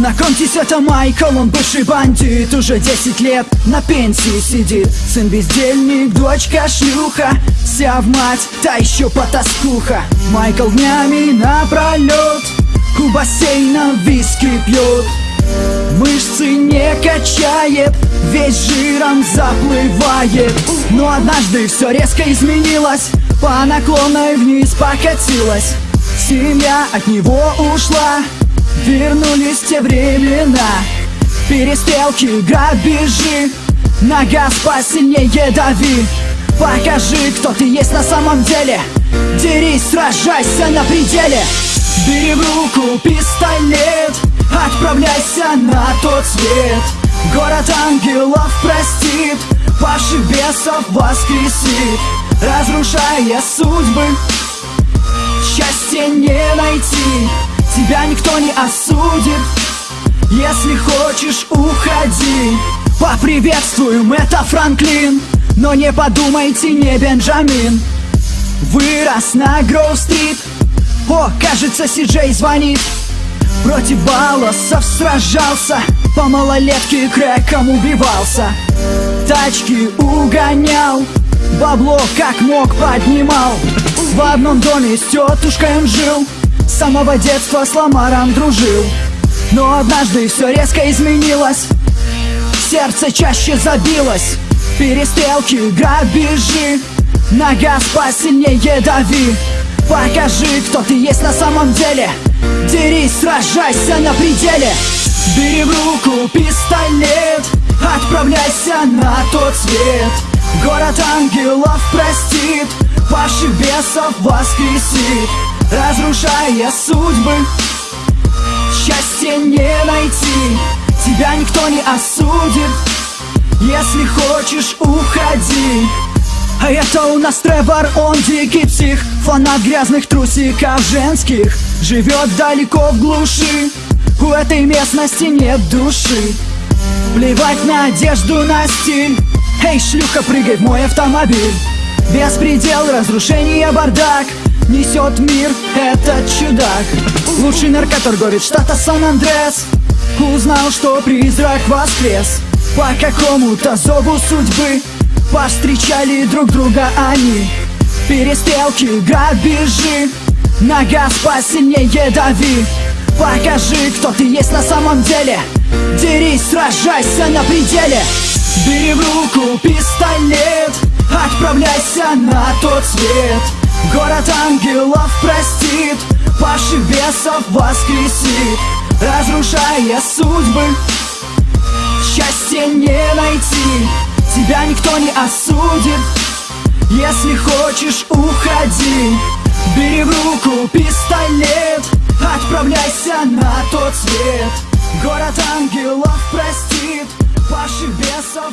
Знакомьтесь, это Майкл, он бывший бандит Уже 10 лет на пенсии сидит. Сын бездельник, дочка шлюха Вся в мать, та еще потаскуха. Майкл днями напролет У бассейна виски пьет Мышцы не качает, весь жиром заплывает. Но однажды все резко изменилось По наклонной вниз покатилась. Семья от него ушла Вернулись те времена. Перестрелки, грабежи. На газ посильнее дави. Покажи, кто ты есть на самом деле. Дерись, сражайся на пределе. Бери в руку пистолет. Отправляйся на тот свет. Город ангелов простит. Паши бесов воскресит. Разрушая судьбы. Счастье не найти Тебя никто не осудит. Если хочешь, уходи. Поприветствуем, это Франклин. Но не подумайте, не Бенджамин. Вырос на Гроу-стрит. О, кажется, Си-Джей звонит. Против балласов сражался. По малолетке крэком убивался. Тачки угонял. Бабло как мог поднимал. В одном доме с тетушкой жил С самого детства с Ламаром дружил. Но однажды все резко изменилось. Сердце чаще забилось. Перестрелки, грабежи. На газ посильнее дави. Покажи, кто ты есть на самом деле. Дерись, сражайся на пределе. Бери в руку пистолет. Отправляйся на тот свет. Город ангелов простит Паши бесов воскресит Разрушая судьбы. Счастье не найти Тебя никто не осудит. Если хочешь, уходи. А это у нас Тревор, он дикий псих Фанат грязных трусиков женских. Живет далеко в глуши У этой местности нет души. Плевать на одежду, на стиль. Эй, шлюха, прыгай в мой автомобиль Беспредел, разрушение, бардак. Несет мир этот чудак. Лучший наркоторговец штата Сан-Андрес. Узнал, что призрак воскрес. По какому-то зову судьбы Повстречали друг друга они. Перестрелки, грабежи. На газ посильнее дави. Покажи, кто ты есть на самом деле. Дерись, сражайся на пределе. Бери в руку пистолет Отправляйся на тот свет. Город ангелов простит Паши бесов воскресит. Разрушая судьбы Счастье не найти. Тебя никто не осудит. Если хочешь, уходи. Бери в руку пистолет. Отправляйся на тот свет. Город ангелов простит Паши бесов